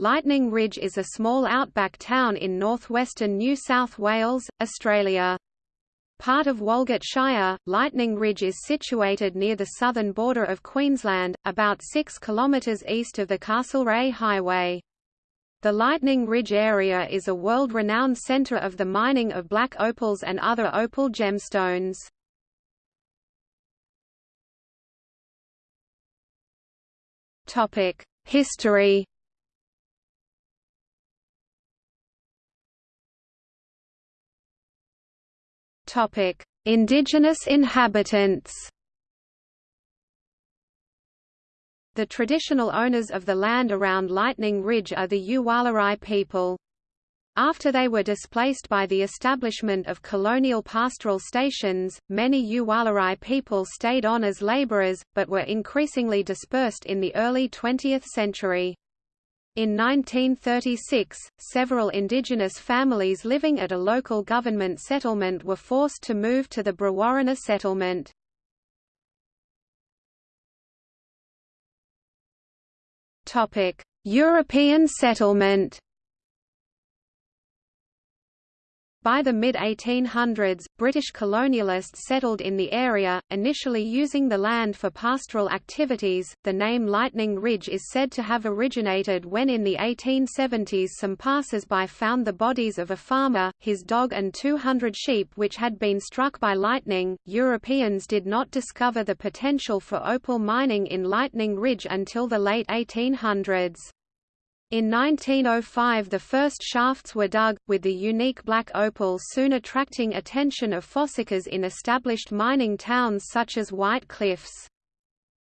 Lightning Ridge is a small outback town in northwestern New South Wales, Australia. Part of Walgett Shire, Lightning Ridge is situated near the southern border of Queensland, about 6 kilometres east of the Castlereagh Highway. The Lightning Ridge area is a world-renowned centre of the mining of black opals and other opal gemstones. History Topic: Indigenous inhabitants. The traditional owners of the land around Lightning Ridge are the Yuwalarai people. After they were displaced by the establishment of colonial pastoral stations, many Yuwalarai people stayed on as laborers, but were increasingly dispersed in the early 20th century. In 1936, several indigenous families living at a local government settlement were forced to move to the Brewarrina settlement. European settlement By the mid-1800s, British colonialists settled in the area, initially using the land for pastoral activities. The name Lightning Ridge is said to have originated when in the 1870s some passers-by found the bodies of a farmer, his dog and 200 sheep which had been struck by lightning. Europeans did not discover the potential for opal mining in Lightning Ridge until the late 1800s. In 1905 the first shafts were dug, with the unique black opal soon attracting attention of fossickers in established mining towns such as White Cliffs.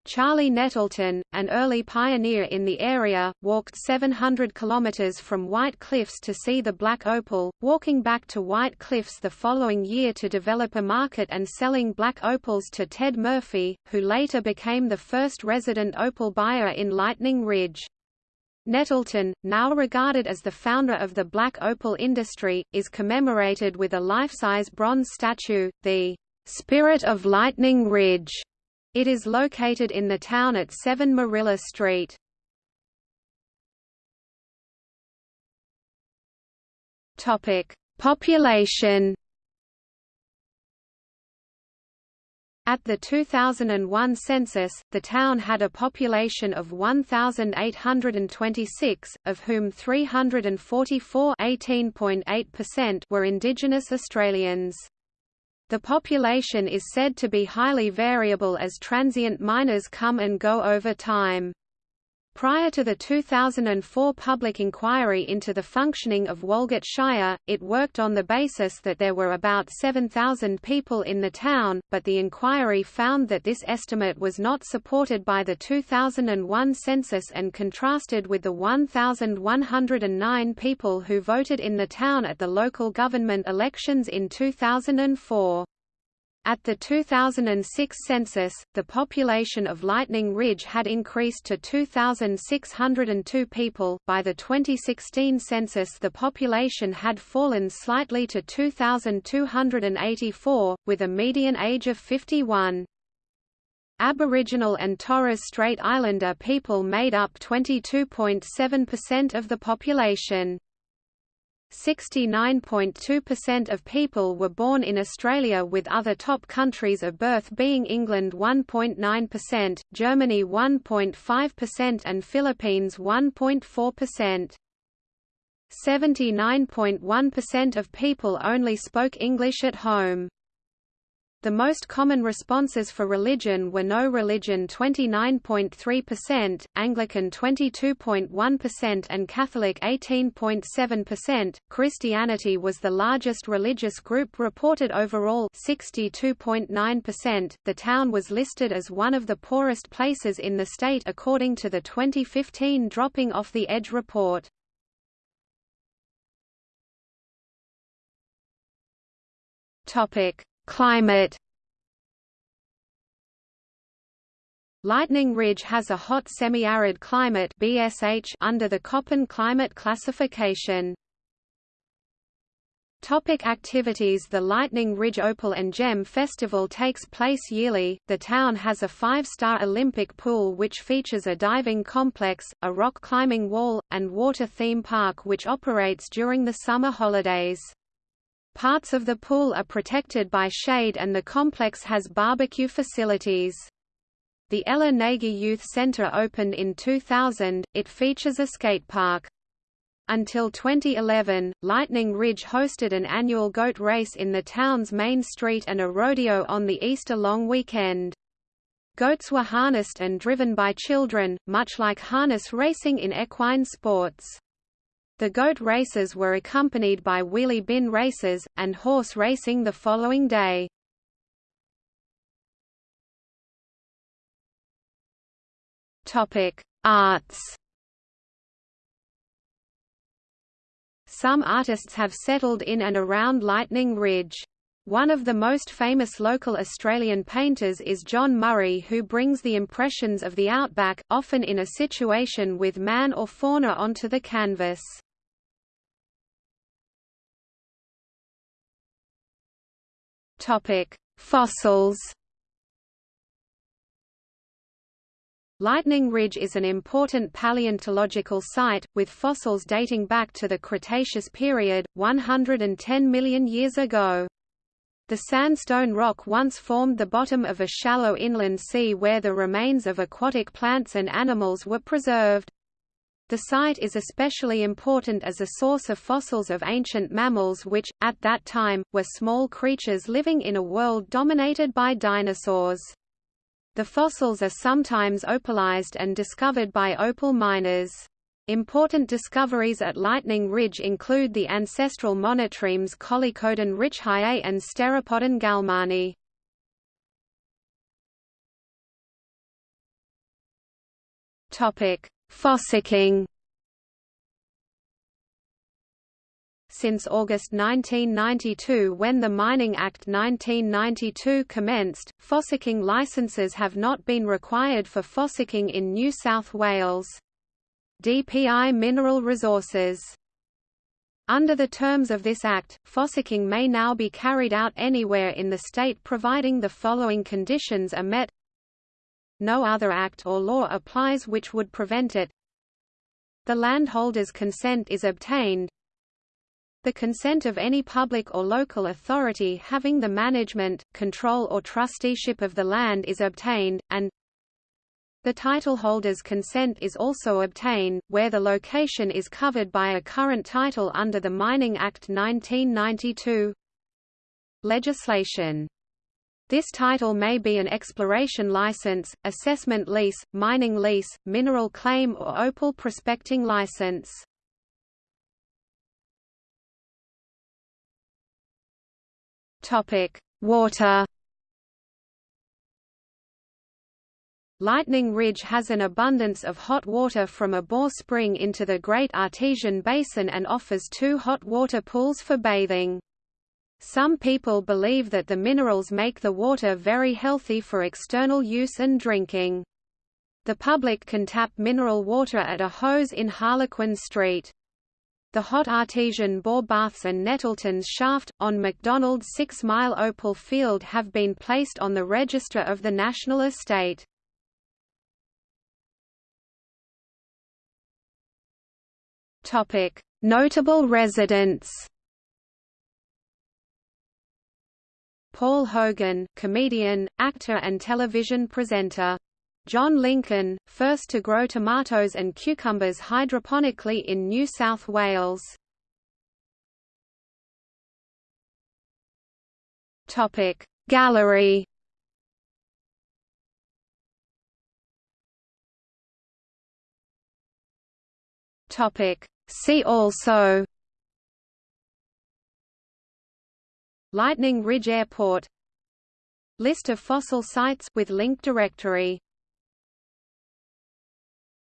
Charlie Nettleton, an early pioneer in the area, walked 700 kilometers from White Cliffs to see the black opal, walking back to White Cliffs the following year to develop a market and selling black opals to Ted Murphy, who later became the first resident opal buyer in Lightning Ridge. Nettleton, now regarded as the founder of the black opal industry, is commemorated with a life-size bronze statue, the Spirit of Lightning Ridge. It is located in the town at 7 Marilla Street. Population At the 2001 census, the town had a population of 1,826, of whom 344 were Indigenous Australians. The population is said to be highly variable as transient miners come and go over time. Prior to the 2004 public inquiry into the functioning of Walgett Shire, it worked on the basis that there were about 7,000 people in the town, but the inquiry found that this estimate was not supported by the 2001 census and contrasted with the 1,109 people who voted in the town at the local government elections in 2004. At the 2006 census, the population of Lightning Ridge had increased to 2,602 people. By the 2016 census, the population had fallen slightly to 2,284, with a median age of 51. Aboriginal and Torres Strait Islander people made up 22.7% of the population. 69.2% of people were born in Australia with other top countries of birth being England 1.9%, Germany 1.5% and Philippines 1.4%. 79.1% of people only spoke English at home. The most common responses for religion were no religion 29.3%, Anglican 22.1% and Catholic 18.7%. Christianity was the largest religious group reported overall 62.9%. The town was listed as one of the poorest places in the state according to the 2015 Dropping Off the Edge report. Topic: Climate Lightning Ridge has a hot semi-arid climate BSH under the Köppen climate classification. Topic activities The Lightning Ridge Opal and Gem Festival takes place yearly. The town has a five-star Olympic pool which features a diving complex, a rock climbing wall, and water theme park which operates during the summer holidays. Parts of the pool are protected by shade and the complex has barbecue facilities. The Ella Nagy Youth Center opened in 2000, it features a skate park. Until 2011, Lightning Ridge hosted an annual goat race in the town's main street and a rodeo on the Easter long weekend. Goats were harnessed and driven by children, much like harness racing in equine sports. The goat races were accompanied by wheelie bin races, and horse racing the following day. Arts Some artists have settled in and around Lightning Ridge. One of the most famous local Australian painters is John Murray who brings the impressions of the outback, often in a situation with man or fauna onto the canvas. Fossils Lightning Ridge is an important paleontological site, with fossils dating back to the Cretaceous period, 110 million years ago. The sandstone rock once formed the bottom of a shallow inland sea where the remains of aquatic plants and animals were preserved. The site is especially important as a source of fossils of ancient mammals which, at that time, were small creatures living in a world dominated by dinosaurs. The fossils are sometimes opalized and discovered by opal miners. Important discoveries at Lightning Ridge include the ancestral monotremes Kollikodon ritchiei and Steropodon galmani. Topic: Fossicking. Since August 1992 when the Mining Act 1992 commenced, fossicking licences have not been required for fossicking in New South Wales. DPI Mineral Resources. Under the terms of this Act, fossicking may now be carried out anywhere in the state providing the following conditions are met. No other act or law applies which would prevent it. The landholder's consent is obtained the consent of any public or local authority having the management, control or trusteeship of the land is obtained, and the titleholder's consent is also obtained, where the location is covered by a current title under the Mining Act 1992 legislation. This title may be an exploration license, assessment lease, mining lease, mineral claim or opal prospecting license. Topic: Water. Lightning Ridge has an abundance of hot water from a bore spring into the Great Artesian Basin and offers two hot water pools for bathing. Some people believe that the minerals make the water very healthy for external use and drinking. The public can tap mineral water at a hose in Harlequin Street. The hot artesian bore baths and Nettleton's shaft, on McDonald's Six Mile Opal Field have been placed on the Register of the National Estate. Notable residents Paul Hogan, comedian, actor and television presenter John Lincoln, first to grow tomatoes and cucumbers hydroponically in New South Wales. Topic Gallery. Topic See also. Lightning Ridge Airport. List of fossil sites with link directory